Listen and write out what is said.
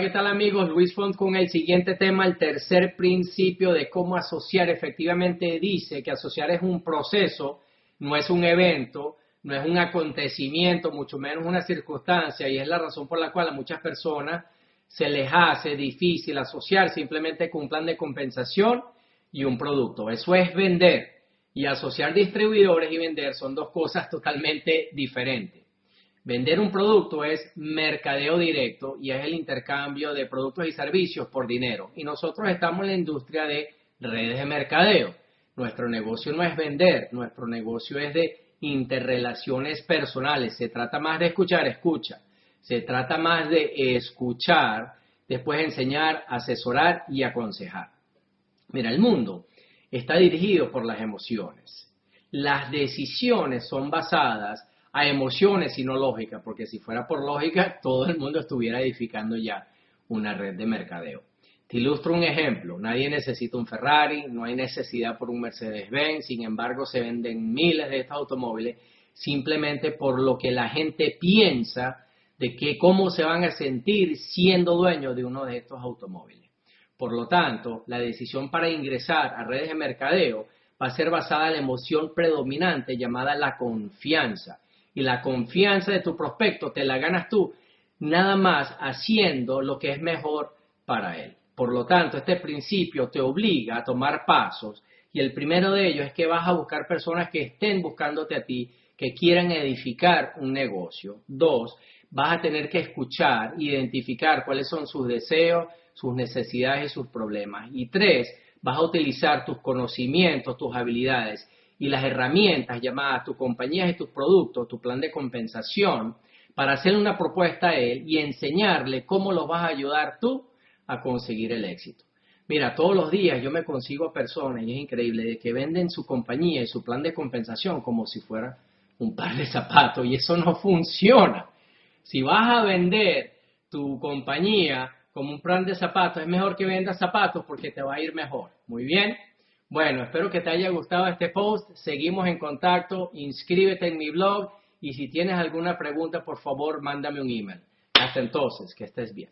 ¿qué tal amigos? Luis Font con el siguiente tema, el tercer principio de cómo asociar. Efectivamente dice que asociar es un proceso, no es un evento, no es un acontecimiento, mucho menos una circunstancia, y es la razón por la cual a muchas personas se les hace difícil asociar simplemente con un plan de compensación y un producto. Eso es vender. Y asociar distribuidores y vender son dos cosas totalmente diferentes. Vender un producto es mercadeo directo y es el intercambio de productos y servicios por dinero. Y nosotros estamos en la industria de redes de mercadeo. Nuestro negocio no es vender, nuestro negocio es de interrelaciones personales. Se trata más de escuchar, escucha. Se trata más de escuchar, después enseñar, asesorar y aconsejar. Mira, el mundo está dirigido por las emociones. Las decisiones son basadas a emociones y no lógica, porque si fuera por lógica, todo el mundo estuviera edificando ya una red de mercadeo. Te ilustro un ejemplo, nadie necesita un Ferrari, no hay necesidad por un Mercedes-Benz, sin embargo se venden miles de estos automóviles simplemente por lo que la gente piensa de que cómo se van a sentir siendo dueños de uno de estos automóviles. Por lo tanto, la decisión para ingresar a redes de mercadeo va a ser basada en la emoción predominante llamada la confianza y la confianza de tu prospecto te la ganas tú nada más haciendo lo que es mejor para él. Por lo tanto, este principio te obliga a tomar pasos y el primero de ellos es que vas a buscar personas que estén buscándote a ti, que quieran edificar un negocio. Dos, vas a tener que escuchar, identificar cuáles son sus deseos, sus necesidades y sus problemas. Y tres, vas a utilizar tus conocimientos, tus habilidades y las herramientas llamadas tu compañía y tus productos, tu plan de compensación, para hacerle una propuesta a él y enseñarle cómo lo vas a ayudar tú a conseguir el éxito. Mira, todos los días yo me consigo personas, y es increíble, de que venden su compañía y su plan de compensación como si fuera un par de zapatos, y eso no funciona. Si vas a vender tu compañía como un plan de zapatos, es mejor que vendas zapatos porque te va a ir mejor. Muy bien. Bueno, espero que te haya gustado este post. Seguimos en contacto. Inscríbete en mi blog y si tienes alguna pregunta, por favor, mándame un email. Hasta entonces, que estés bien.